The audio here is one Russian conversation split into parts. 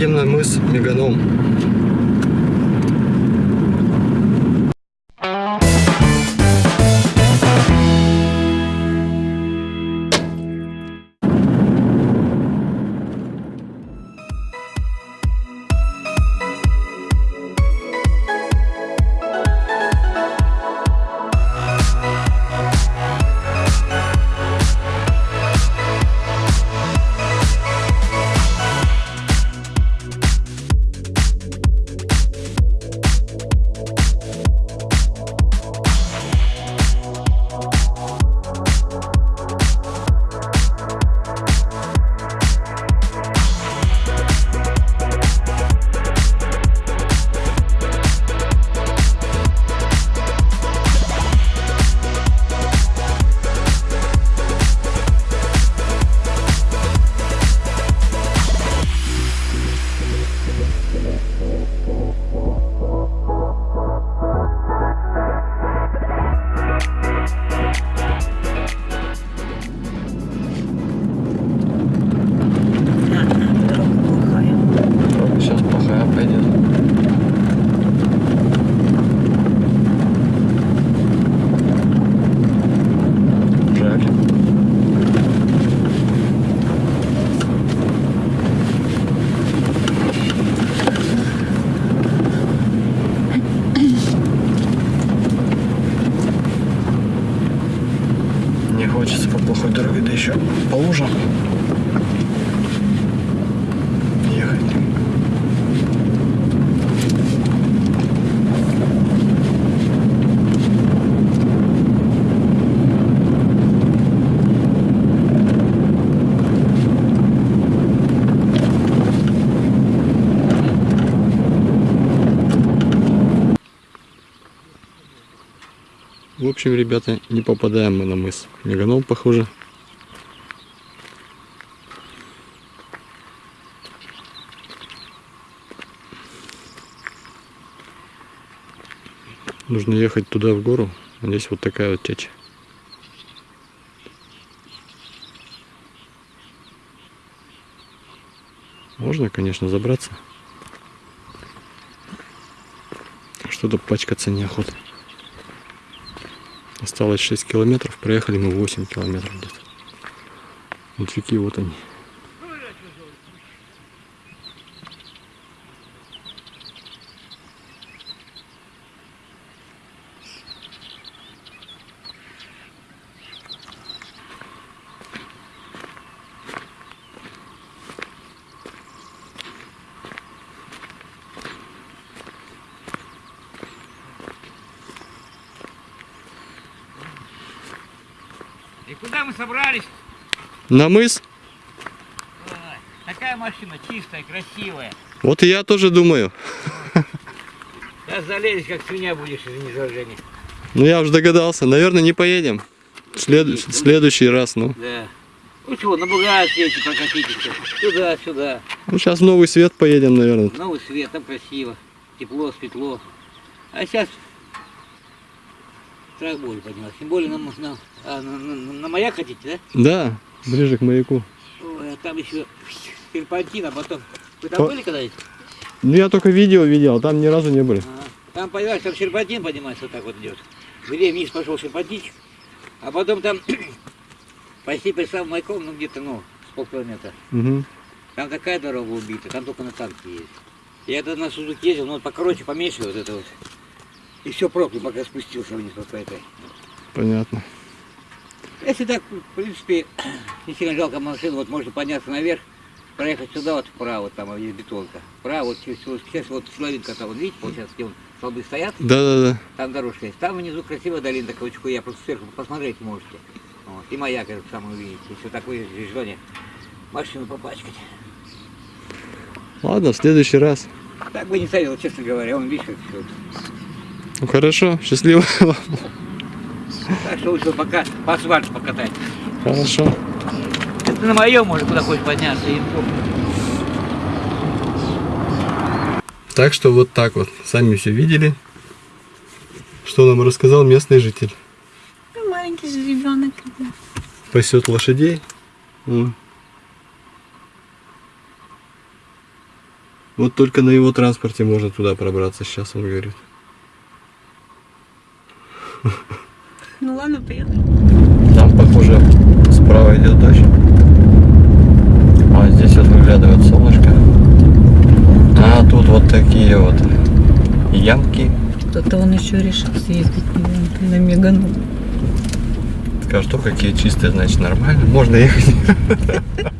едем на мыс Меганом. Общем, ребята, не попадаем мы на мыс. Меганом, похоже. Нужно ехать туда в гору. Здесь вот такая вот течь. Можно, конечно, забраться. Что-то пачкаться неохота. Осталось 6 километров, проехали мы 8 километров где-то. Вот реки, вот они. И куда мы собрались? На мыс? Такая машина чистая, красивая. Вот и я тоже думаю. Сейчас залезешь, как свинья будешь, извини за. Ну я уже догадался. Наверное, не поедем. След- Следующий раз, ну. Да. Ну чего, на Бугате эти прокатитесь. Сюда, сюда. Ну сейчас в Новый Свет поедем, наверное. Новый свет, там красиво. Тепло, светло. А сейчас страх боли поднялась. Тем более на, на, а, на, на- на маяк хотите, да? Да, ближе к маяку. Ой, а там еще серпантин, а потом... Вы там По- были когда-нибудь? Ну я только видео видел, а там ни разу не были. Ага. Там, понимаешь, там серпантин поднимается вот так вот идет. Где вниз пошел серпантинчик, а потом там почти перед самым маяком, ну где-то, ну, с полкилометра. Угу. Там такая дорога убита, там только на танке есть. Я тогда на Сузуке ездил, ну вот покороче, поменьше вот это вот. И все проклял, пока спустился вниз по этой. Понятно. Если так, в принципе, не сильно жалко машину, вот можно подняться наверх, проехать сюда вот вправо, там есть бетонка. Вправо, вот через, сейчас вот силовинка там, вот видите, получается, где вон столбы стоят, Да-да-да. там дорожка есть. Там внизу красивая долина очень я просто сверху посмотреть можете. Вот. И маяк этот самый увидите, если такое желание машину попачкать. Ладно, в следующий раз. Так бы не советовал, честно говоря, он видишь, как всё. Ну хорошо, счастливо вам. Так что лучше пока по асфальту покатать. Хорошо. Это на моем может куда хочешь подняться. И... Так что вот так вот. Сами все видели. Что нам рассказал местный житель. Ну, Маленький же ребенок. Пасет лошадей. Вот только на его транспорте можно туда пробраться, сейчас он говорит. Ну ладно, поехали. Там, похоже, справа идет дождь. А здесь вот выглядывает солнышко. А тут вот такие вот ямки. Кто-то он еще решил съездить на, Мегану. Что какие чистые, значит нормально. Можно ехать.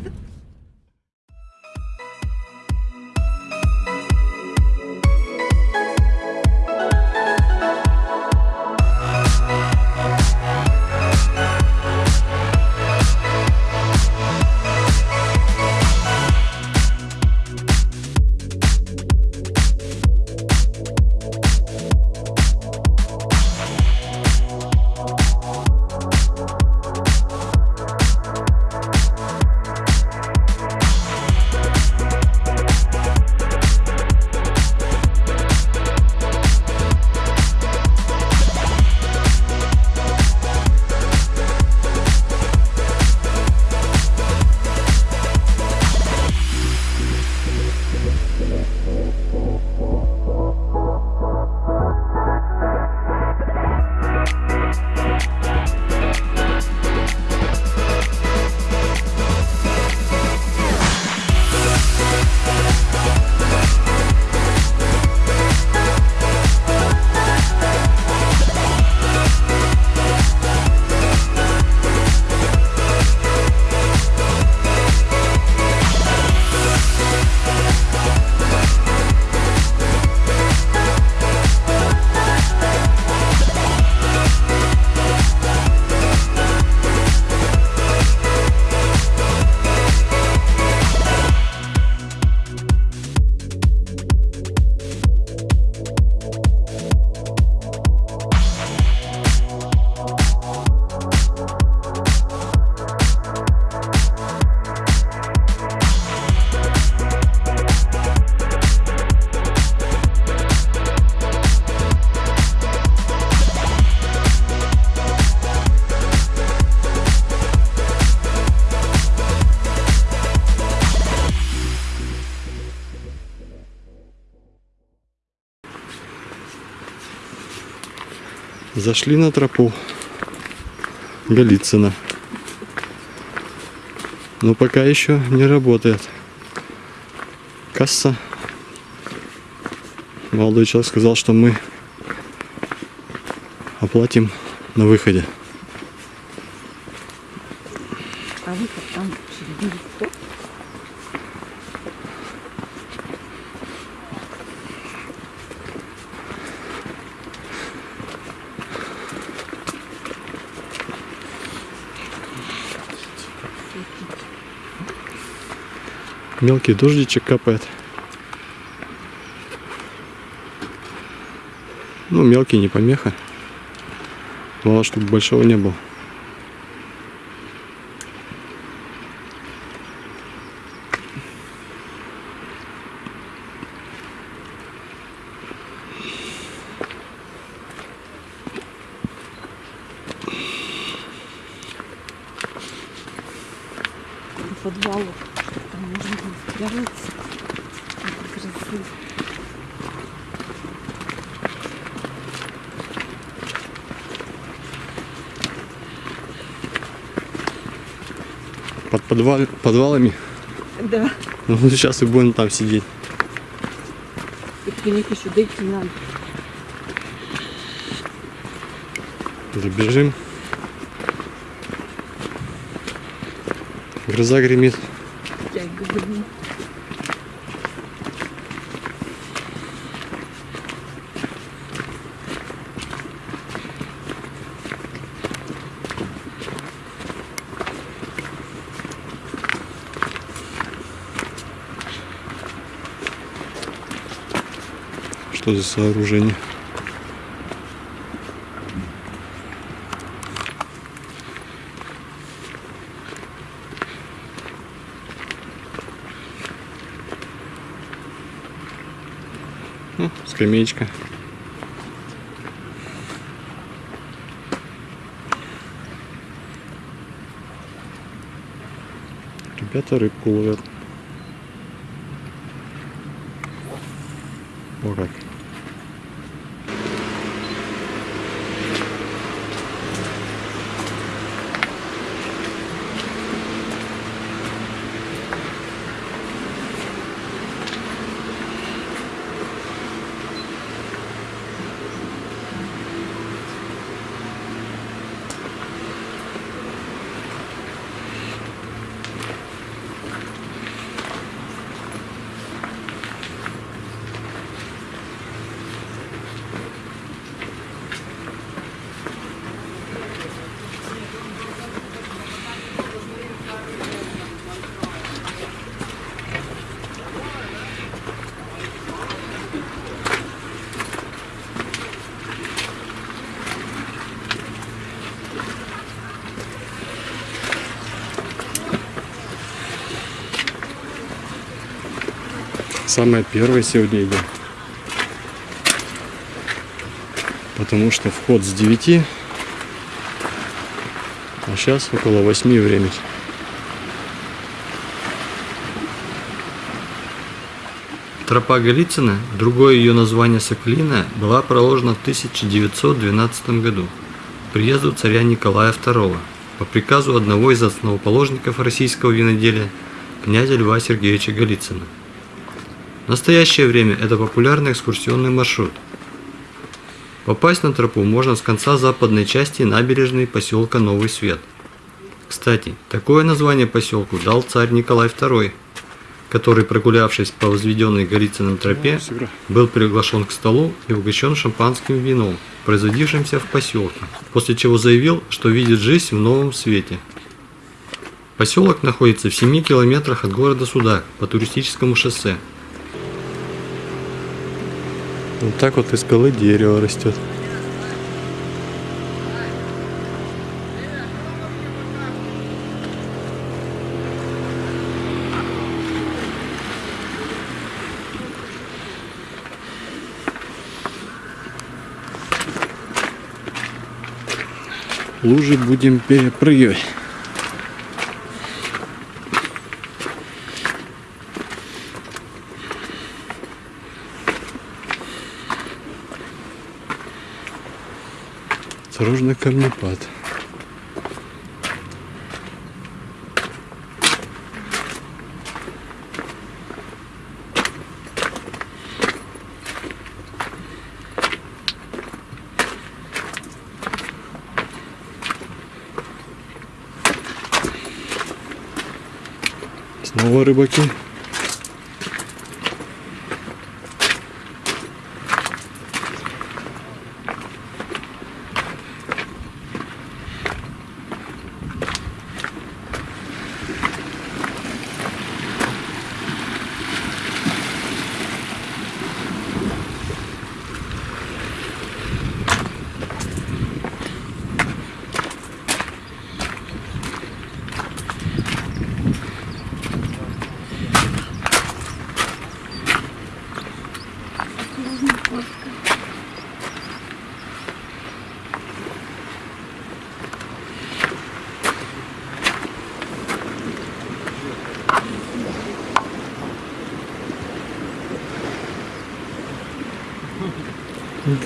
Зашли на тропу Голицына. Но пока еще не работает. Касса. Молодой человек сказал, что мы оплатим на выходе. А выход там через кто? Мелкий дождичек капает. Ну, мелкий, не помеха. Главное, чтобы большого не было. До подвалу. Там можно было спрятаться. Как красиво. Под подвал- подвалами. Да. Ну, сейчас и будем там сидеть. Них еще дойти надо. Забежим. Гроза гремит. Я и Что за сооружение? Ну, скамеечка. Ребята рыбку ловят. О как. Самое первое сегодня идем. Потому что вход с 9, а сейчас около 8 времени. Тропа Голицына, другое ее название Соклина, была проложена в 1912 году приезду царя Николая II по приказу одного из основоположников российского виноделия, князя Льва Сергеевича Голицына. В настоящее время это популярный экскурсионный маршрут. Попасть на тропу можно с конца западной части набережной поселка Новый Свет. Кстати, такое название поселку дал царь Николай II, который, прогулявшись по возведенной Голицыным тропе, был приглашен к столу и угощен шампанским вином, производившимся в поселке, после чего заявил, что видит жизнь в новом свете. Поселок находится в 7 километрах от города Судак по туристическому шоссе. Вот так вот из скалы дерево растет. Лужи будем перепрыгивать. Осторожно, камнепад. Снова рыбаки.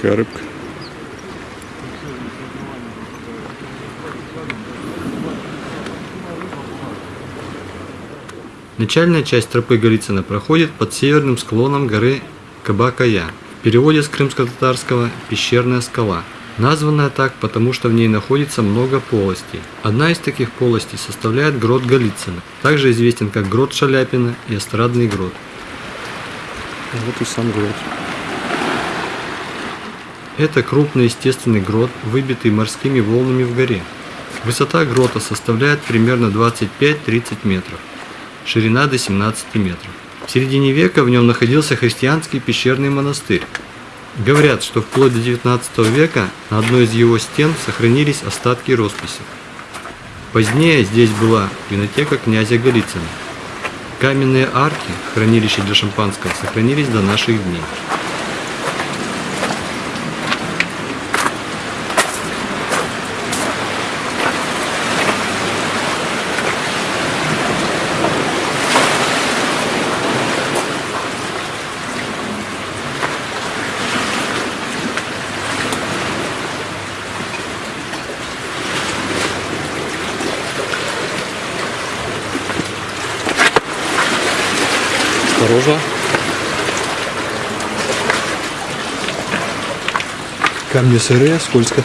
Какая рыбка. Начальная часть тропы Голицына проходит под северным склоном горы Кабакая. В переводе с крымско-татарского «пещерная скала». Названная так, потому что в ней находится много полостей. Одна из таких полостей составляет грот Голицына, также известен как грот Шаляпина и эстрадный грот. Вот и сам грот. Это крупный естественный грот, выбитый морскими волнами в горе. Высота грота составляет примерно 25-30 метров, ширина до 17 метров. В середине века в нем находился христианский пещерный монастырь. Говорят, что вплоть до 19 века на одной из его стен сохранились остатки росписи. Позднее здесь была винотека князя Голицына. Каменные арки, хранилища для шампанского, сохранились до наших дней. Осторожно. Камни сырые, скользко.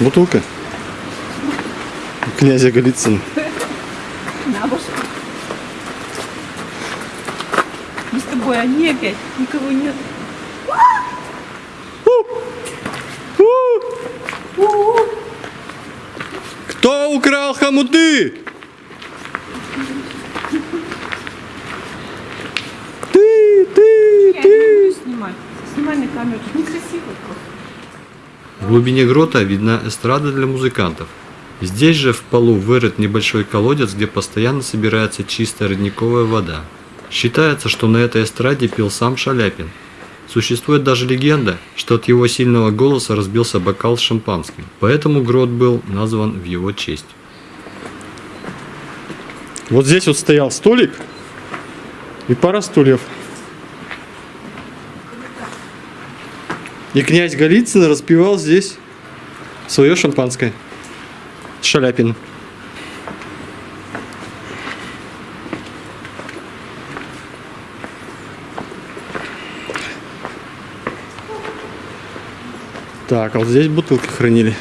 Бутылка. Князя Голицына. На башку. Мы с тобой, они опять. Никого нет. Кто украл хомуты? Ты, ты, Я не буду снимать. Снимай на камеру. Некрасиво. В глубине грота видна эстрада для музыкантов. Здесь же в полу вырыт небольшой колодец, где постоянно собирается чистая родниковая вода. Считается, что на этой эстраде пил сам Шаляпин. Существует даже легенда, что от его сильного голоса разбился бокал с шампанским, поэтому грот был назван в его честь. Вот здесь вот стоял столик и пара стульев. И князь Голицын распивал здесь свое шампанское. Шаляпин. Так, а вот здесь бутылки хранили.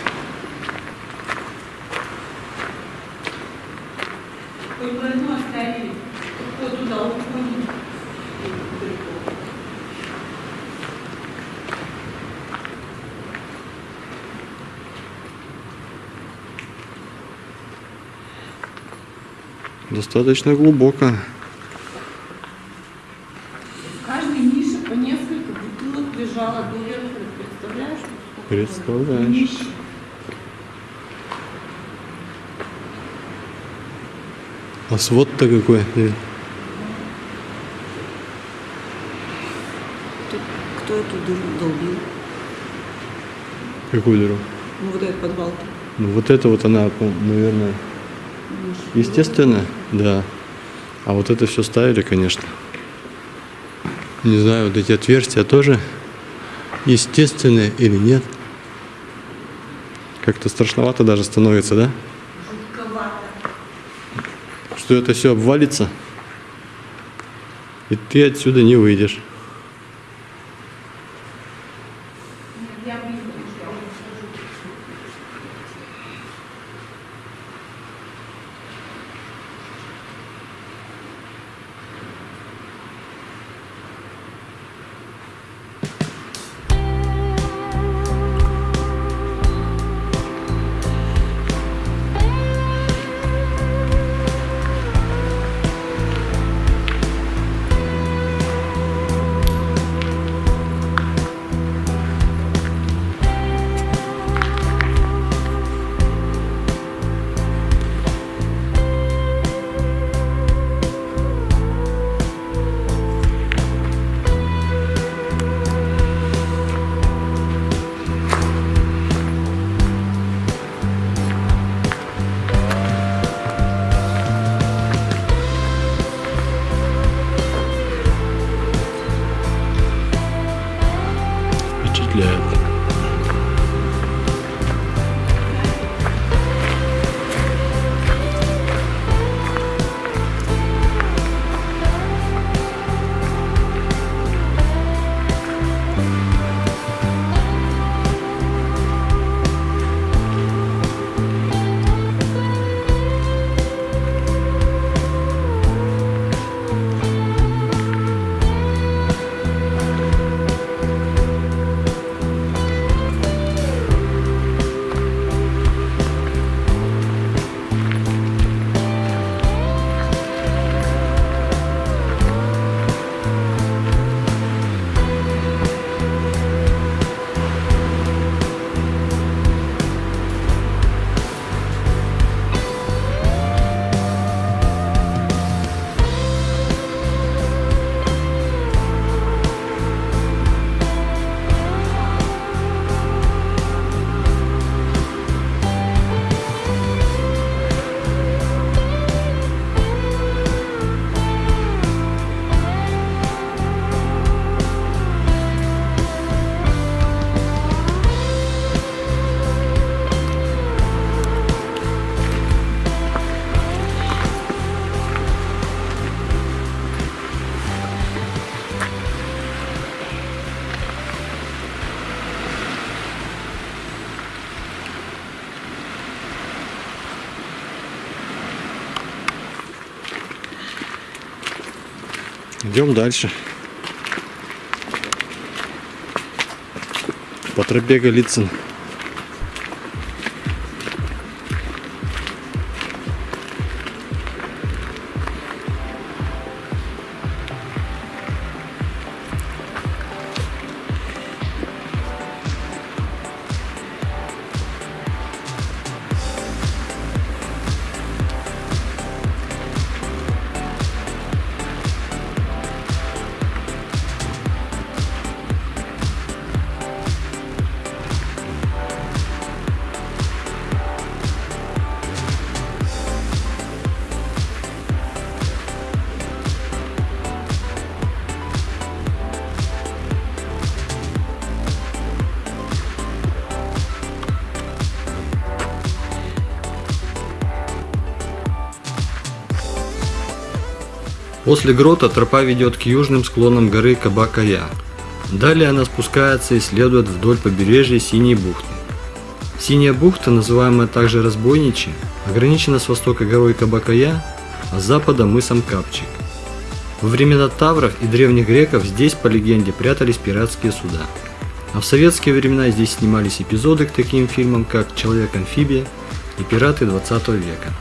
Достаточно глубоко. Днище. А свод-то какой? Э, Кто эту дыру долбил? Какую дыру? Ну вот этот подвал. Ну вот это вот она, наверное, естественно, да. А вот это все ставили, конечно. Не знаю, вот эти отверстия тоже естественные или нет. Как-то страшновато даже становится, да? Что это все обвалится, и ты отсюда не выйдешь. Идем дальше. По тропе Голицын. После грота тропа ведет к южным склонам горы Кабакая. Далее она спускается и следует вдоль побережья Синей бухты. Синяя бухта, называемая также Разбойничья, ограничена с востока горой Кабакая, а с запада мысом Капчик. Во времена Тавров и древних греков здесь, по легенде, прятались пиратские суда. А в советские времена здесь снимались эпизоды к таким фильмам, как «Человек-амфибия» и «Пираты 20 века».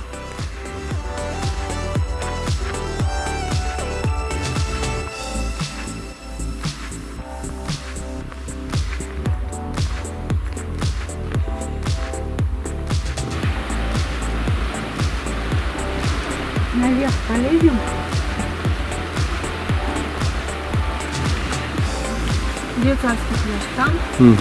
Угу.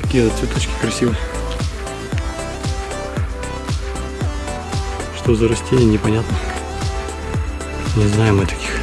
Какие цветочки красивые. Что за растения, непонятно. Не знаем мы таких.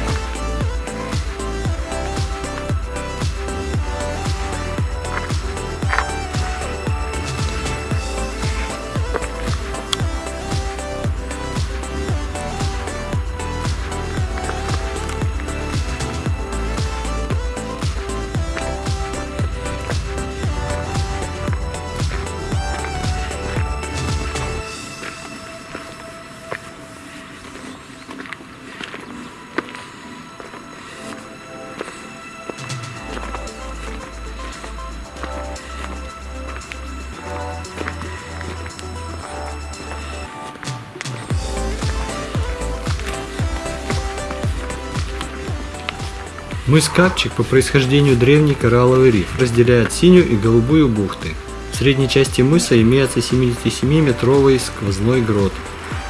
Мыс Капчик по происхождению древний коралловый риф, разделяет синюю и голубую бухты. В средней части мыса имеется 77-метровый сквозной грот,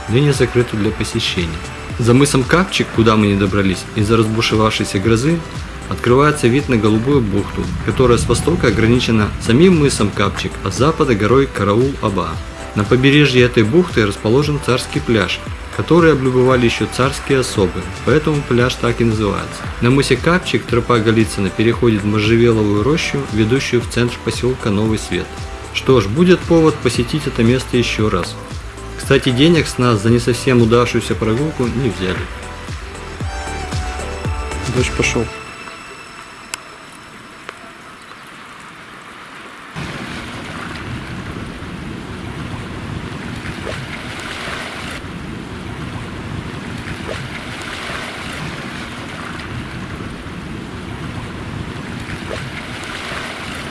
ныне закрытый для посещения. За мысом Капчик, куда мы не добрались, из-за разбушевавшейся грозы, открывается вид на голубую бухту, которая с востока ограничена самим мысом Капчик, а с запада горой Караул-Аба. На побережье этой бухты расположен царский пляж, который облюбовали еще царские особы, поэтому пляж так и называется. На мысе Капчик тропа Голицына переходит в можжевеловую рощу, ведущую в центр поселка Новый Свет. Что ж, будет повод посетить это место еще раз. Кстати, денег с нас за не совсем удавшуюся прогулку не взяли. Дождь пошел.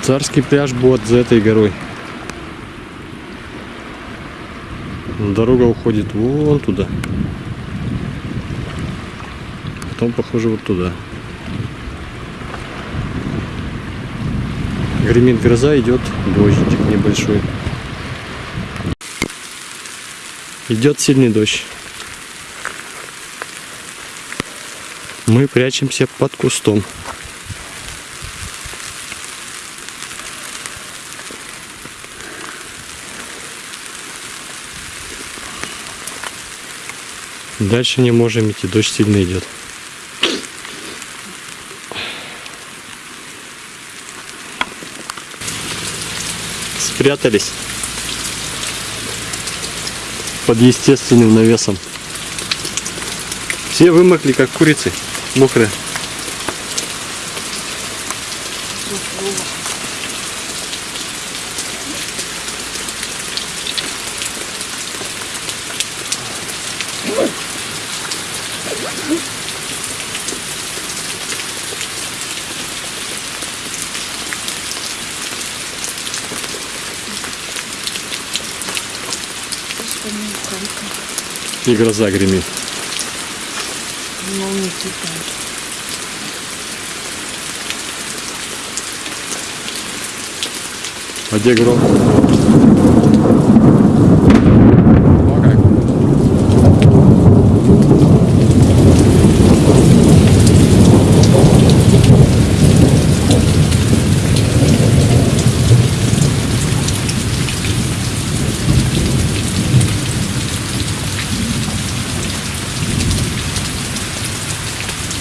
Царский пляж будет за этой горой. Дорога уходит вон туда. Потом, похоже, вот туда. Гремит гроза, идет дождик небольшой. Идет сильный дождь. Мы прячемся под кустом. Дальше не можем идти, дождь сильно идет. Спрятались под естественным навесом. Все вымокли, как курицы, мокрые. слово. Что не И гроза гремит. А где гром?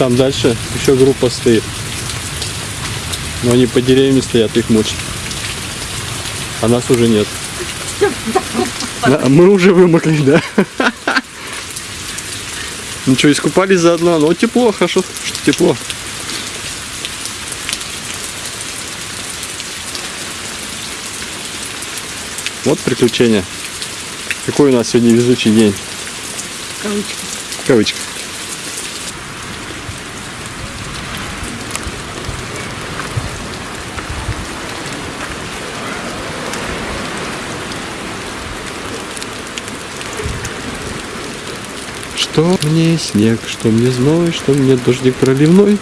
Там дальше еще группа стоит. Но они по деревьям стоят, их мучат. А нас уже нет. Да, мы уже вымокли, да. Ничего, искупались заодно. Но тепло, хорошо, что тепло. Вот приключения. Какой у нас сегодня везучий день. Кавычки. В Что мне снег, что мне зной, что мне дождик проливной,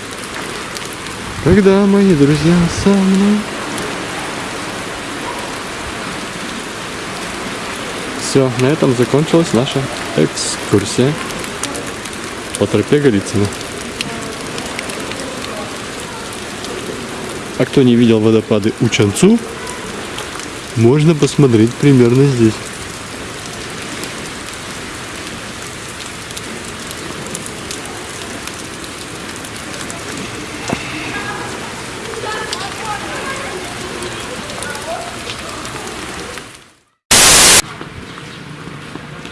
когда мои друзья со мной. Все, на этом закончилась наша экскурсия по тропе Голицына. А кто не видел водопады Учанцу, можно посмотреть примерно здесь.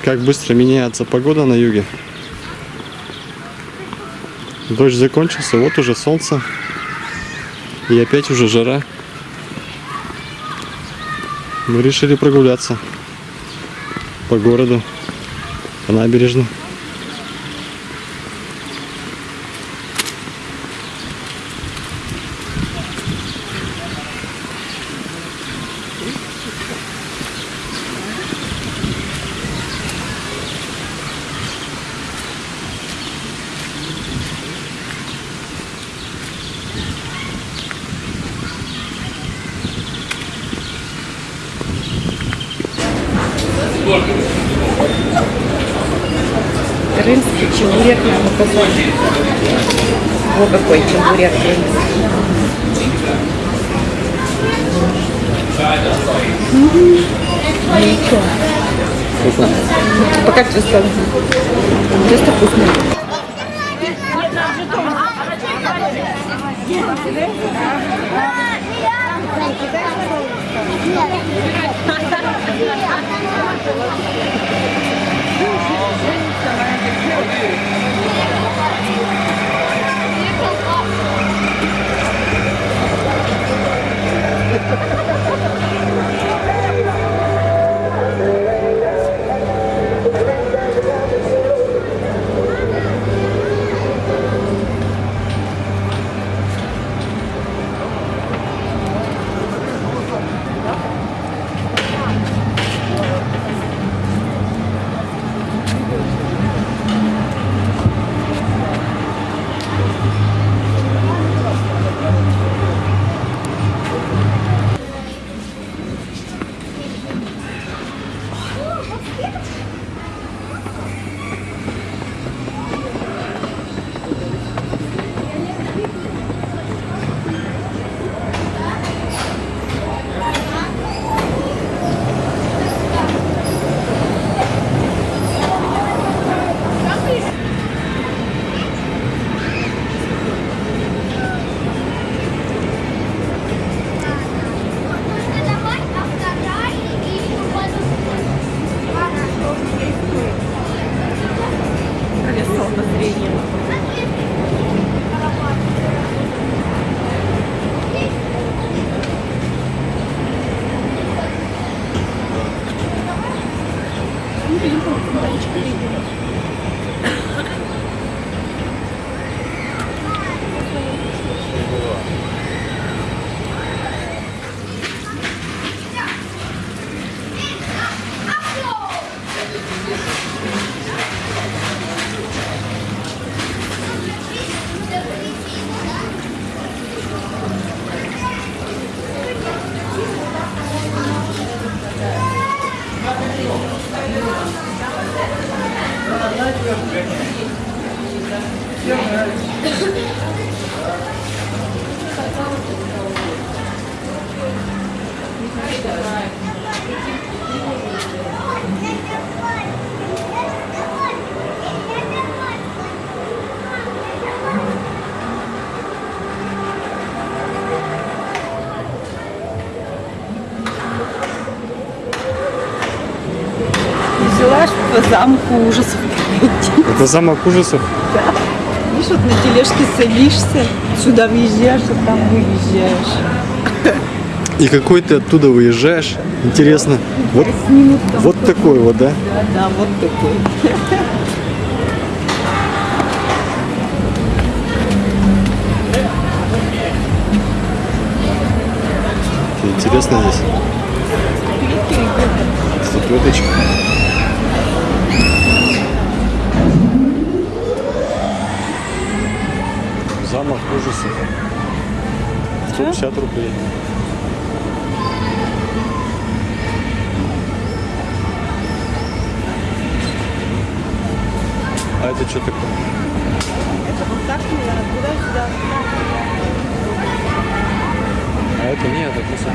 Как быстро меняется погода на юге. Дождь закончился, вот уже солнце. И опять уже жара. Мы решили прогуляться по городу, по набережной. today? Замку ужасов. Это замок ужасов. Видишь, вот на тележке садишься, сюда въезжаешь, а там выезжаешь. И какой ты оттуда выезжаешь? Интересно. Вот, вот такой вот, да? Да, да, вот такой. Интересно здесь. Статуэточка. Замок ужасов. 150 рублей. А это что такое? Вот так, наверное, туда-сюда. А это нет, это просто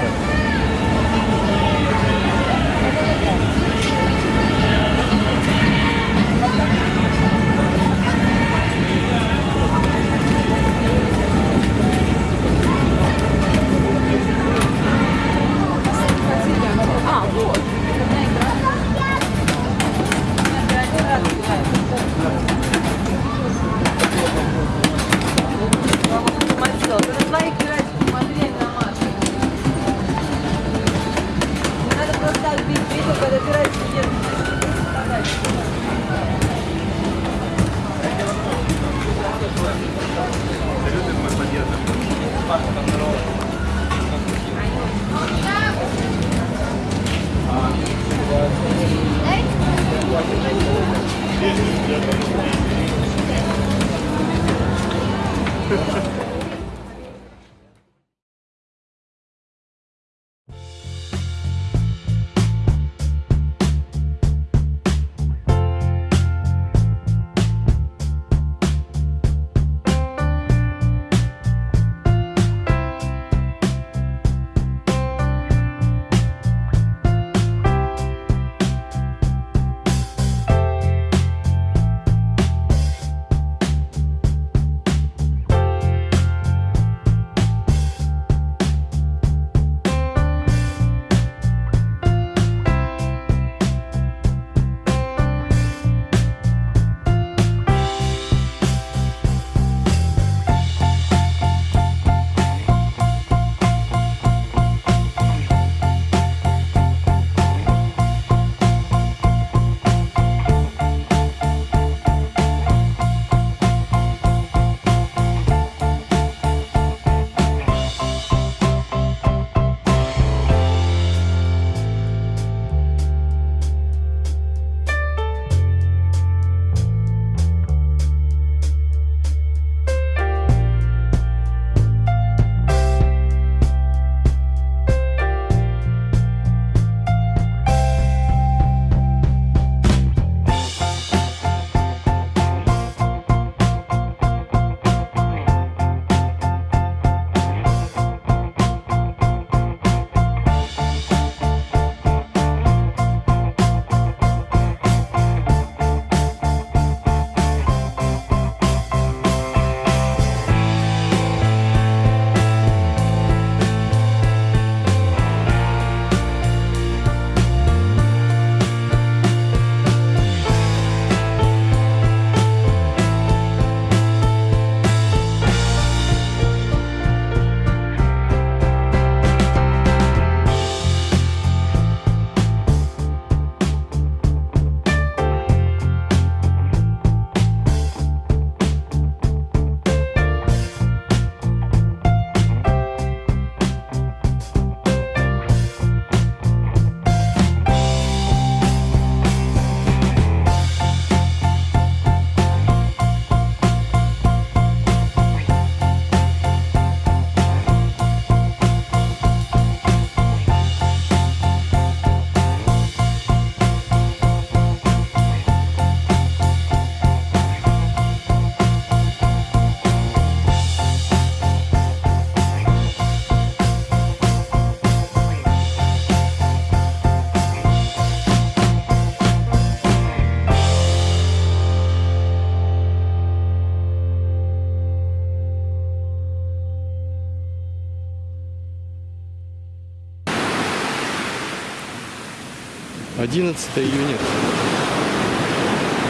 11 июня.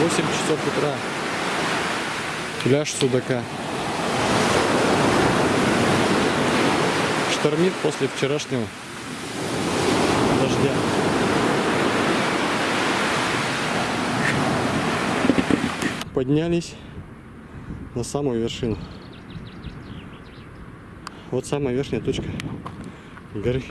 8 часов утра. Пляж Судака. Штормит после вчерашнего дождя. Поднялись на самую вершину. Вот самая верхняя точка горы.